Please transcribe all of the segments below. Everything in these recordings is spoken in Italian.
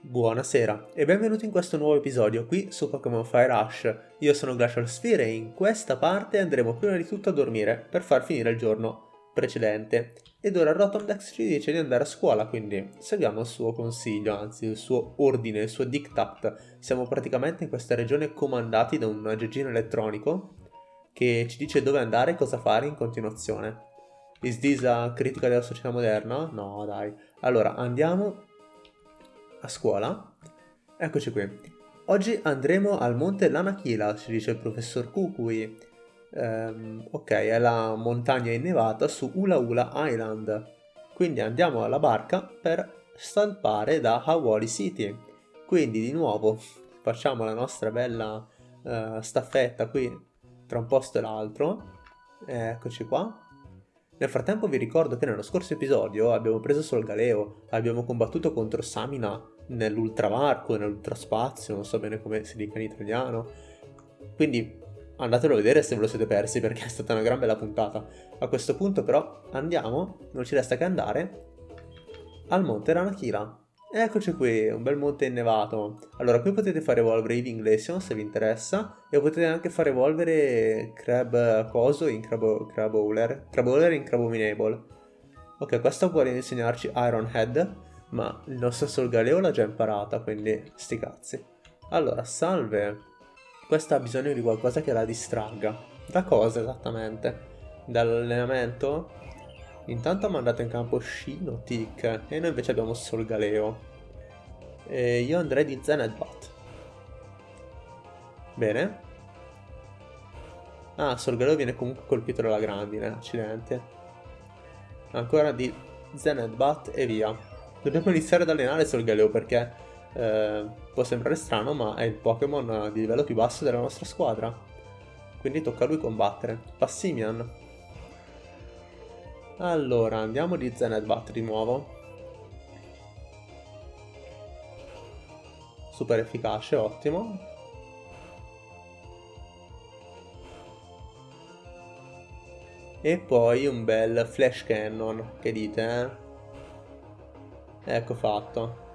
Buonasera e benvenuti in questo nuovo episodio qui su Pokémon Fire Rush. Io sono Glacial Sphere e in questa parte andremo prima di tutto a dormire per far finire il giorno precedente. Ed ora Rotomdex ci dice di andare a scuola, quindi seguiamo il suo consiglio, anzi il suo ordine, il suo diktat. Siamo praticamente in questa regione comandati da un aggeggino elettronico che ci dice dove andare e cosa fare in continuazione. Is this a critica della società moderna? No, dai. Allora, andiamo a scuola. Eccoci qui. Oggi andremo al monte Lanakila, ci dice il professor Kukui. Um, ok, è la montagna innevata su Ula Ula Island. Quindi andiamo alla barca per stampare da Hawali City. Quindi di nuovo facciamo la nostra bella uh, staffetta qui tra un posto e l'altro. Eccoci qua. Nel frattempo vi ricordo che nello scorso episodio abbiamo preso Solgaleo, abbiamo combattuto contro Samina nell'ultravarco, nell'ultraspazio, non so bene come si dica in italiano. Quindi andatelo a vedere se ve lo siete persi perché è stata una gran bella puntata. A questo punto però andiamo, non ci resta che andare, al monte Ranakira. Eccoci qui, un bel monte innevato. Allora, qui potete fare evolvere i Glaceon se vi interessa e potete anche far evolvere Crab Coso in Crab, Crabowler, Crabowler in Crabominable. Ok, questo vuole insegnarci Iron Head, ma il nostro Solgaleo l'ha già imparata, quindi sti cazzi. Allora, salve. Questa ha bisogno di qualcosa che la distragga. Da cosa esattamente? Dall'allenamento? Intanto ha mandato in campo Shino, Tick e noi invece abbiamo Solgaleo. E io andrei di Zenedbat. Bene. Ah, Solgaleo viene comunque colpito dalla grandine, accidenti. Ancora di Zenedbat e via. Dobbiamo iniziare ad allenare Solgaleo perché eh, può sembrare strano ma è il Pokémon di livello più basso della nostra squadra. Quindi tocca a lui combattere. Passimian. Allora, andiamo di Zenedbat di nuovo. Super efficace, ottimo. E poi un bel flash cannon, che dite, eh? Ecco fatto.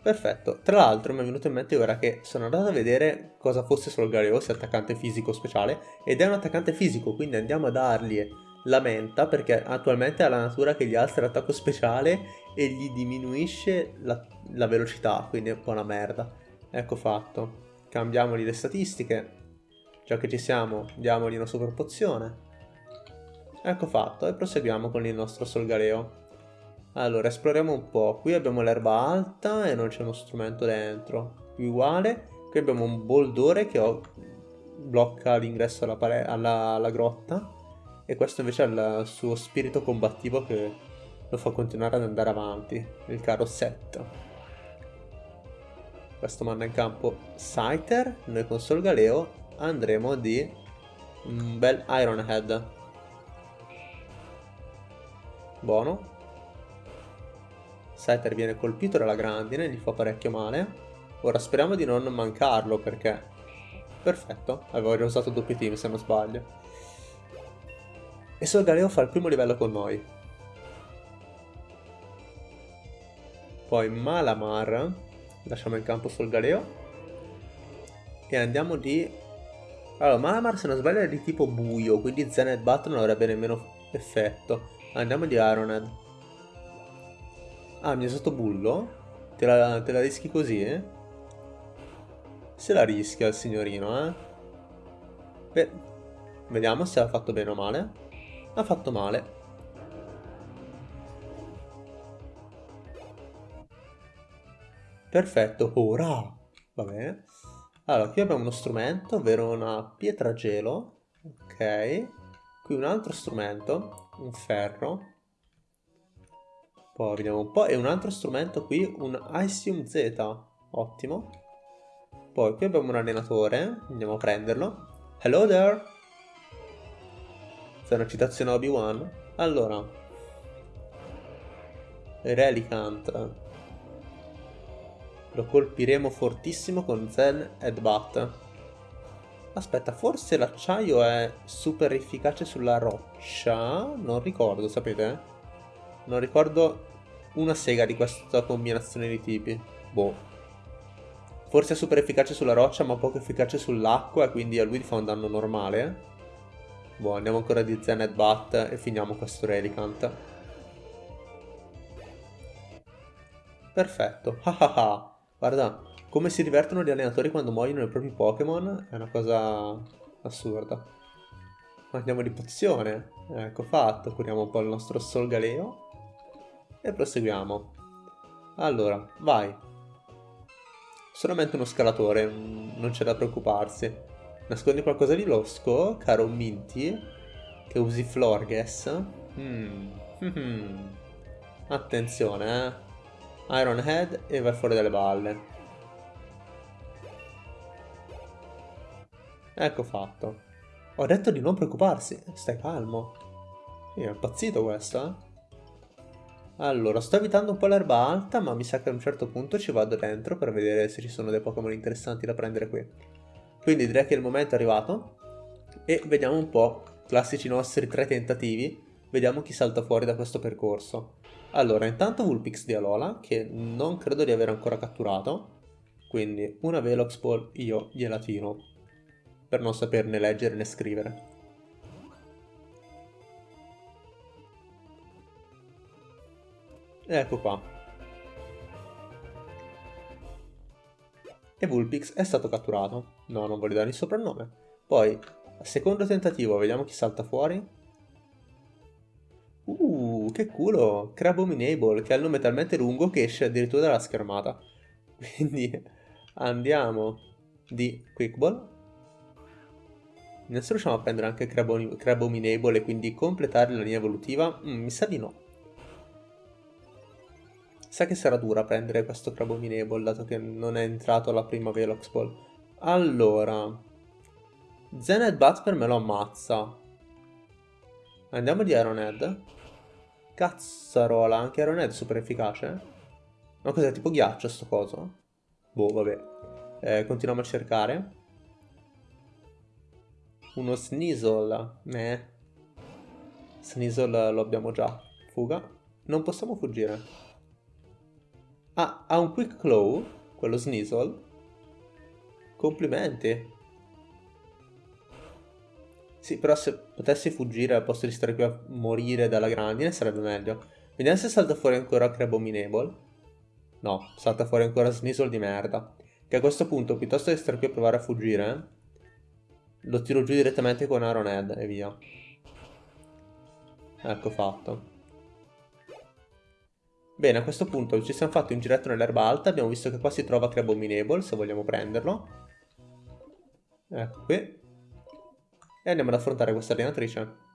Perfetto, tra l'altro mi è venuto in mente ora che sono andato a vedere cosa fosse Solgaleo, se attaccante fisico speciale, ed è un attaccante fisico, quindi andiamo a dargli la menta, perché attualmente ha la natura che gli alza l'attacco speciale e gli diminuisce la, la velocità, quindi è un po' una merda. Ecco fatto. Cambiamogli le statistiche, già che ci siamo, diamogli una super pozione. Ecco fatto, e proseguiamo con il nostro Solgaleo. Allora, esploriamo un po'. Qui abbiamo l'erba alta e non c'è uno strumento dentro. Uguale. Qui abbiamo un boldore che ho... blocca l'ingresso alla, alla, alla grotta. E questo invece ha il suo spirito combattivo che lo fa continuare ad andare avanti. Il caro set. Questo manda in campo Scyther. Noi con Solgaleo andremo di un bel Iron Head. Buono. Scyther viene colpito dalla grandine, gli fa parecchio male. Ora speriamo di non mancarlo perché... Perfetto, avevo già usato doppio team se non sbaglio. E Solgaleo fa il primo livello con noi. Poi Malamar, lasciamo in campo Solgaleo. E andiamo di... Allora, Malamar se non sbaglio è di tipo buio, quindi Zened Bat non avrebbe nemmeno effetto. Andiamo di Ironhead. Ah, mi ha usato bullo? Te la, te la rischi così, eh? Se la rischia il signorino, eh? Beh, vediamo se ha fatto bene o male. Ha fatto male. Perfetto, ora! Va bene. Allora, qui abbiamo uno strumento, ovvero una pietra gelo. Ok. Qui un altro strumento, un ferro. Poi vediamo un po'. E un altro strumento qui, un Icium Z. Ottimo. Poi qui abbiamo un allenatore. Andiamo a prenderlo. Hello there. C'è una citazione Obi-Wan. Allora. Relicant. Lo colpiremo fortissimo con Zen Headbutt. Aspetta, forse l'acciaio è super efficace sulla roccia? Non ricordo, sapete? Non ricordo una sega di questa combinazione di tipi. Boh. Forse è super efficace sulla roccia ma poco efficace sull'acqua e quindi a lui fa un danno normale. Boh, andiamo ancora di Zen Bat e finiamo questo Relicant. Perfetto. Guarda, come si divertono gli allenatori quando muoiono i propri Pokémon è una cosa assurda. Andiamo di pozione. Ecco fatto, curiamo un po' il nostro Solgaleo. E proseguiamo. Allora, vai. Solamente uno scalatore, non c'è da preoccuparsi. Nascondi qualcosa di losco, caro Minty? Che usi Florges? Mm. Attenzione, eh. Iron Head e vai fuori dalle balle. Ecco fatto. Ho detto di non preoccuparsi, stai calmo. È impazzito questo, eh? Allora, sto evitando un po' l'erba alta, ma mi sa che a un certo punto ci vado dentro per vedere se ci sono dei Pokémon interessanti da prendere qui. Quindi direi che il momento è arrivato. E vediamo un po', classici nostri tre tentativi, vediamo chi salta fuori da questo percorso. Allora, intanto Vulpix di Alola, che non credo di aver ancora catturato. Quindi una Velox Ball io gliela tiro per non saperne leggere né scrivere. Ecco qua. E Vulpix è stato catturato. No, non voglio dare il soprannome. Poi, secondo tentativo, vediamo chi salta fuori. Uh, che culo! Crabominable, che ha il nome talmente lungo che esce addirittura dalla schermata. Quindi andiamo di Quickball Adesso riusciamo a prendere anche Crabominable e quindi completare la linea evolutiva? Mm, mi sa di no. Sa che sarà dura prendere questo Crabominable dato che non è entrato alla prima Velox Ball. Allora... Zened Bat per me lo ammazza. Andiamo di Ironhead. Cazzarola, anche Ironhead è super efficace. Ma cos'è, tipo ghiaccio sto coso? Boh, vabbè. Eh, continuiamo a cercare. Uno Sneasel. Eh. Sneasel lo abbiamo già. Fuga. Non possiamo fuggire. Ah, ha un Quick Claw, quello Sneasel. Complimenti. Sì, però se potessi fuggire al posto di stare qui a morire dalla grandine sarebbe meglio. Vediamo se salta fuori ancora Crabominable. No, salta fuori ancora Sneasel di merda. Che a questo punto, piuttosto che stare qui a provare a fuggire, lo tiro giù direttamente con Iron e via. Ecco fatto. Bene, a questo punto ci siamo fatti un giretto nell'erba alta, abbiamo visto che qua si trova Crabominable, se vogliamo prenderlo. Ecco qui. E andiamo ad affrontare questa allenatrice.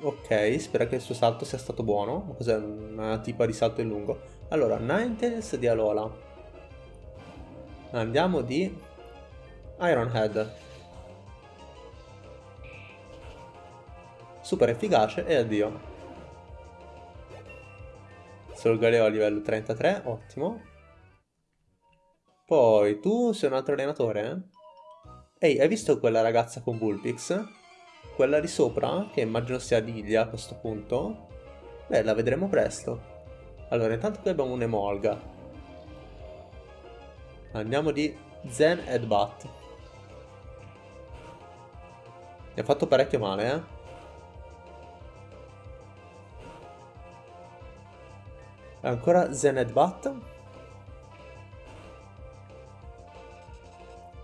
Ok, spero che il suo salto sia stato buono. Cos'è una tipa di salto in lungo? Allora, Ninetales di Alola. Andiamo di Ironhead. Super efficace e addio. Solgaleo a livello 33, ottimo. Poi, tu sei un altro allenatore? Ehi, hai visto quella ragazza con Vulpix? Quella di sopra, che immagino sia Lilia a questo punto? Beh, la vedremo presto. Allora, intanto qui abbiamo un'Emolga. Andiamo di Zen Headbutt. Mi ha fatto parecchio male, eh. Ancora Zened Bat.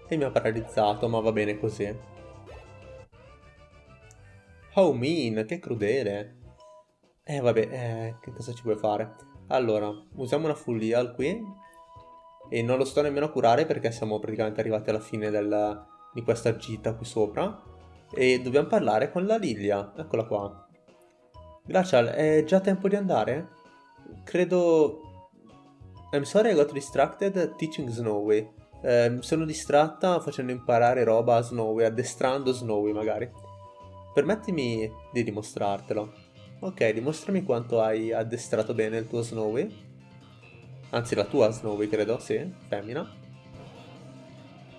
E mi ha paralizzato, ma va bene così. Oh mean, che crudele. Eh vabbè, eh, che cosa ci puoi fare? Allora, usiamo una full heal qui. E non lo sto nemmeno a curare perché siamo praticamente arrivati alla fine del, di questa gita qui sopra. E dobbiamo parlare con la Lilia. Eccola qua. Glacial, è già tempo di andare? Credo... I'm sorry I got distracted teaching Snowy. Eh, sono distratta facendo imparare roba a Snowy, addestrando Snowy magari. Permettimi di dimostrartelo. Ok, dimostrami quanto hai addestrato bene il tuo Snowy. Anzi, la tua Snowy, credo, sì, femmina.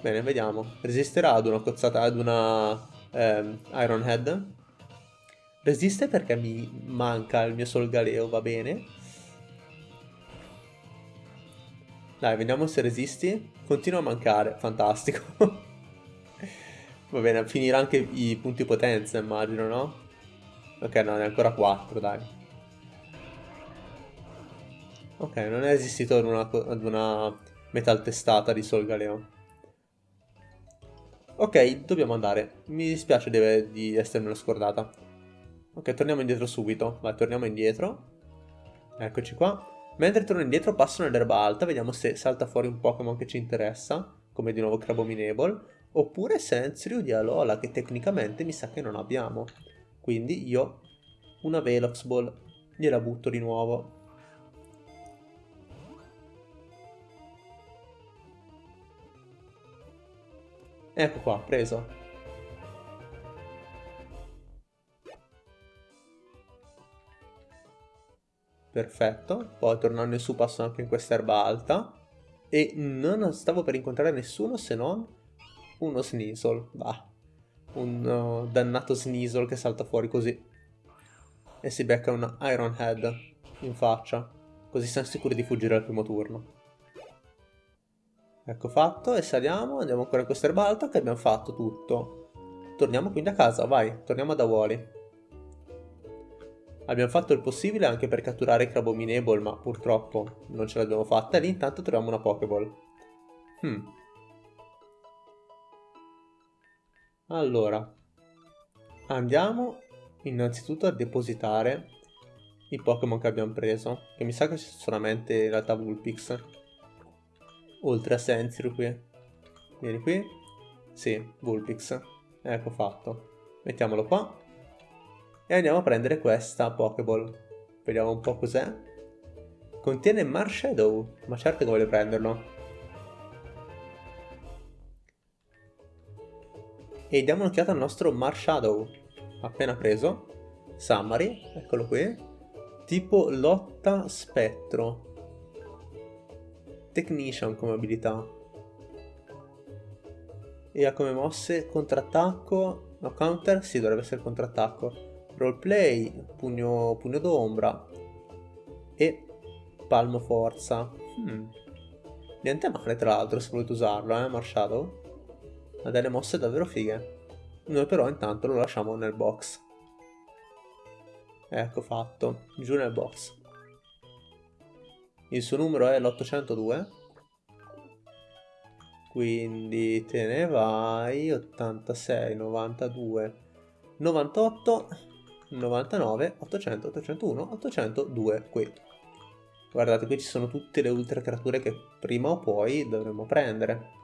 Bene, vediamo. Resisterà ad una cozzata, ad una ehm, Ironhead. Resiste perché mi manca il mio Solgaleo, va bene. Dai, vediamo se resisti. Continua a mancare, fantastico. va bene, finirà anche i punti potenza, immagino, no? Ok, no, ne è ancora 4, dai. Ok, non è resistito ad una, ad una metal testata di Solgaleo. Ok, dobbiamo andare. Mi dispiace di, di essermelo scordata. Ok, torniamo indietro subito. Vai, torniamo indietro. Eccoci qua. Mentre torno indietro passo nell'erba alta, vediamo se salta fuori un Pokémon che ci interessa, come di nuovo Crabominable, oppure Sensrio di Alola, che tecnicamente mi sa che non abbiamo. Quindi io una Velox Ball gliela butto di nuovo. Ecco qua, preso. Perfetto, poi tornando in su passo anche in questa erba alta. E non stavo per incontrare nessuno se non uno Sneasel. Bah, un uh, dannato Sneasel che salta fuori così. E si becca un Iron Head in faccia. Così siamo sicuri di fuggire al primo turno. Ecco fatto, e saliamo, andiamo ancora in questa erba alta che abbiamo fatto tutto. Torniamo quindi a casa, vai, torniamo da Wally. Abbiamo fatto il possibile anche per catturare Crabominable, ma purtroppo non ce l'abbiamo fatta. E lì intanto troviamo una Pokéball. Hmm. Allora, andiamo innanzitutto a depositare i Pokémon che abbiamo preso. Che mi sa che c'è solamente in realtà Vulpix. Oltre a Sensiro qui. Vieni qui. Sì, Vulpix. Ecco fatto. Mettiamolo qua. E andiamo a prendere questa Pokéball. Vediamo un po' cos'è. Contiene Marshadow, ma certo che voglio prenderlo. E diamo un'occhiata al nostro Marshadow. Appena preso. Summary, eccolo qui. Tipo lotta spettro. Technician come abilità. E ha come mosse contrattacco. No, counter? Sì, dovrebbe essere contrattacco roleplay, pugno, pugno d'ombra e palmo forza. Hmm. Niente male tra l'altro se volete usarlo, eh, Marshadow. Ha delle mosse davvero fighe. Noi però intanto lo lasciamo nel box. Ecco fatto, giù nel box. Il suo numero è l'802. Quindi te ne vai 86, 92, 98 99, 800, 801, 802 qui. Guardate, qui ci sono tutte le ultra creature che prima o poi dovremo prendere.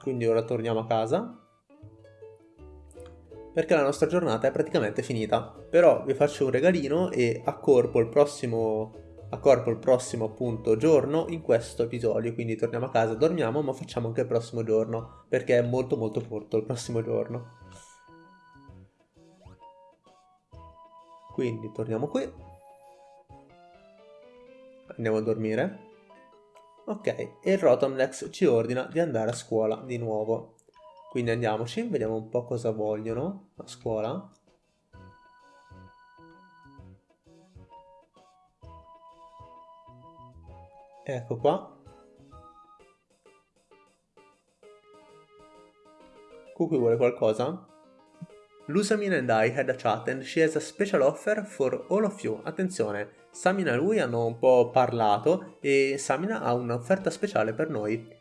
Quindi ora torniamo a casa. Perché la nostra giornata è praticamente finita. Però vi faccio un regalino e accorpo il prossimo accorpo il prossimo appunto giorno in questo episodio quindi torniamo a casa dormiamo ma facciamo anche il prossimo giorno perché è molto molto corto il prossimo giorno Quindi torniamo qui. Andiamo a dormire. Ok, e il Rotomlex ci ordina di andare a scuola di nuovo. Quindi andiamoci, vediamo un po' cosa vogliono a scuola. Ecco qua. Cookie vuole qualcosa? Lusamin and I had a chat and she has a special offer for all of you. Attenzione, Samina e lui hanno un po' parlato e Samina ha un'offerta speciale per noi.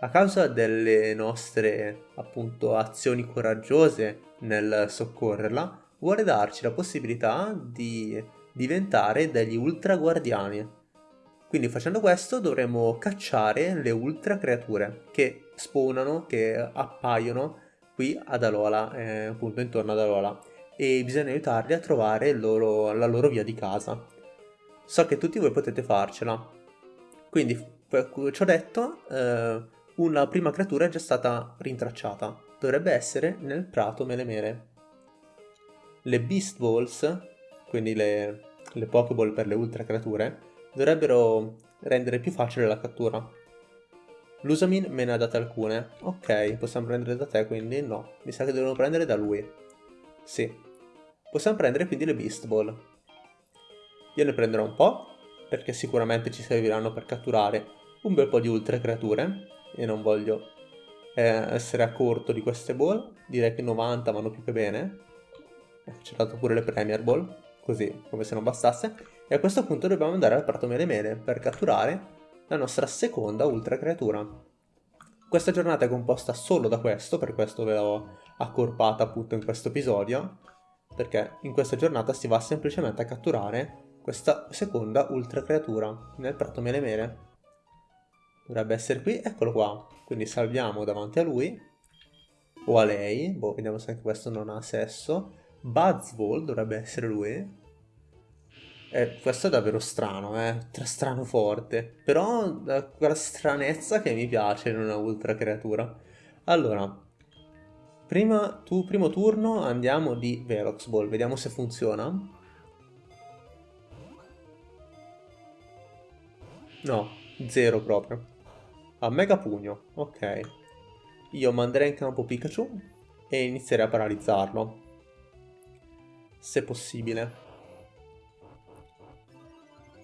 A causa delle nostre, appunto, azioni coraggiose nel soccorrerla, vuole darci la possibilità di diventare degli ultra guardiani. Quindi facendo questo dovremo cacciare le ultra creature che spawnano, che appaiono qui ad Alola, eh, appunto intorno ad Alola, e bisogna aiutarli a trovare loro, la loro via di casa. So che tutti voi potete farcela. Quindi, ci ho detto, eh, una prima creatura è già stata rintracciata. Dovrebbe essere nel prato melemere. Le Beast Balls, quindi le, le Pokéball per le ultra creature, dovrebbero rendere più facile la cattura. Lusamin me ne ha date alcune. Ok, possiamo prendere da te quindi? No, mi sa che devono prendere da lui. Sì. Possiamo prendere quindi le Beast Ball. Io ne prenderò un po', perché sicuramente ci serviranno per catturare un bel po' di ultra creature, e non voglio eh, essere a corto di queste ball. Direi che 90 vanno più che bene. Ci ho dato pure le Premier Ball, così come se non bastasse. E a questo punto dobbiamo andare al prato mele mele per catturare la nostra seconda ultra creatura. Questa giornata è composta solo da questo, per questo ve l'ho accorpata appunto in questo episodio, perché in questa giornata si va semplicemente a catturare questa seconda ultra creatura nel prato mele mele. Dovrebbe essere qui, eccolo qua. Quindi salviamo davanti a lui, o a lei, boh, vediamo se anche questo non ha sesso. Buzzball dovrebbe essere lui. Eh, questo è davvero strano, eh, strano forte, però quella stranezza che mi piace in una ultra creatura. Allora, prima, tu, primo turno andiamo di Velox Ball, vediamo se funziona. No, zero proprio. A Mega Pugno, ok. Io manderei in campo Pikachu e inizierei a paralizzarlo. Se possibile.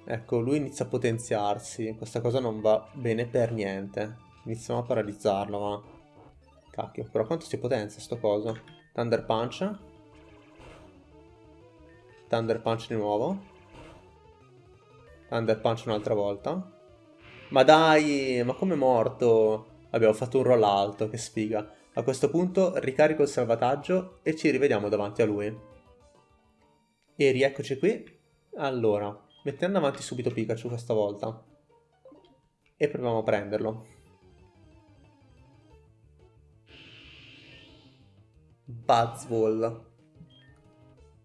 Ecco, lui inizia a potenziarsi. Questa cosa non va bene per niente. Iniziamo a paralizzarlo, ma... Cacchio, però quanto si potenzia sto coso? Thunder Punch. Thunder Punch di nuovo. Thunder Punch un'altra volta. Ma dai, ma come è morto? Abbiamo fatto un roll alto, che sfiga. A questo punto ricarico il salvataggio e ci rivediamo davanti a lui. E rieccoci qui. Allora, Mettendo avanti subito Pikachu questa volta. E proviamo a prenderlo. Buzzball.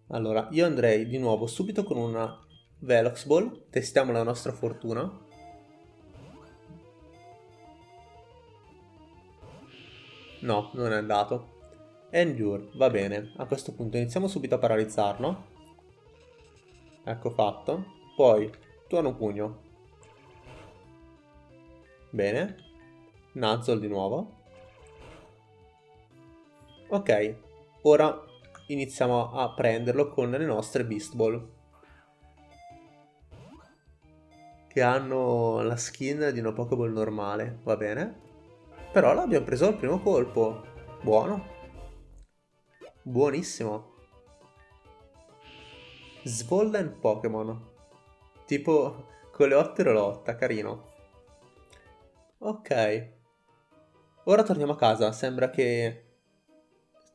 Allora, io andrei di nuovo subito con una Velox Ball. Testiamo la nostra fortuna. No, non è andato. Endure, va bene. A questo punto iniziamo subito a paralizzarlo. Ecco fatto. Poi, tuono pugno. Bene. Nuzzle di nuovo. Ok, ora iniziamo a prenderlo con le nostre Beast Ball. Che hanno la skin di una Pokéball normale, va bene. Però l'abbiamo preso al primo colpo. Buono. Buonissimo. Swollen Pokémon. Tipo coleottero lotta, carino. Ok. Ora torniamo a casa. Sembra che...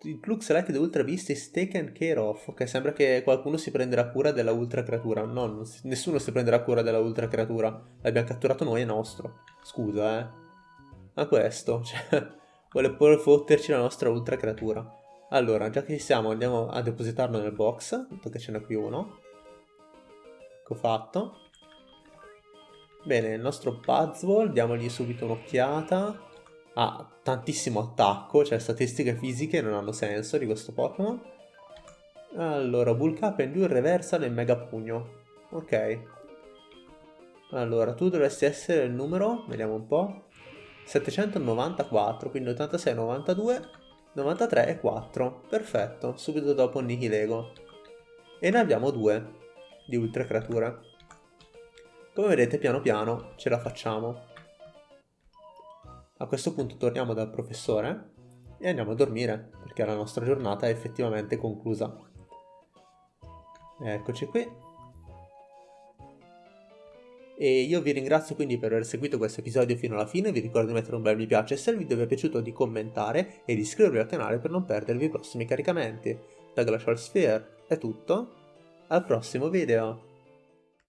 Il club selected ultra beast is taken care of. Ok, sembra che qualcuno si prenderà cura della ultra creatura. No, si... nessuno si prenderà cura della ultra creatura. L'abbiamo catturato noi, è nostro. Scusa, eh. Ma questo, cioè... vuole pure fotterci la nostra ultra creatura. Allora, già che ci siamo, andiamo a depositarlo nel box, dato che ce n'è qui uno. Ecco fatto. Bene, il nostro Buzzwall, diamogli subito un'occhiata. Ha tantissimo attacco, cioè statistiche fisiche non hanno senso di questo Pokémon. Allora, Bulk Up e Endure Reversal e Mega Pugno. Ok. Allora, tu dovresti essere il numero, vediamo un po', 794, quindi 86, 92, 93 e 4. Perfetto, subito dopo Nihilego. E ne abbiamo due di ultra creature. Come vedete piano piano ce la facciamo. A questo punto torniamo dal professore e andiamo a dormire perché la nostra giornata è effettivamente conclusa. Eccoci qui. E io vi ringrazio quindi per aver seguito questo episodio fino alla fine, vi ricordo di mettere un bel mi piace se il video vi è piaciuto di commentare e di iscrivervi al canale per non perdervi i prossimi caricamenti. Da Glacial Sphere è tutto, al prossimo video!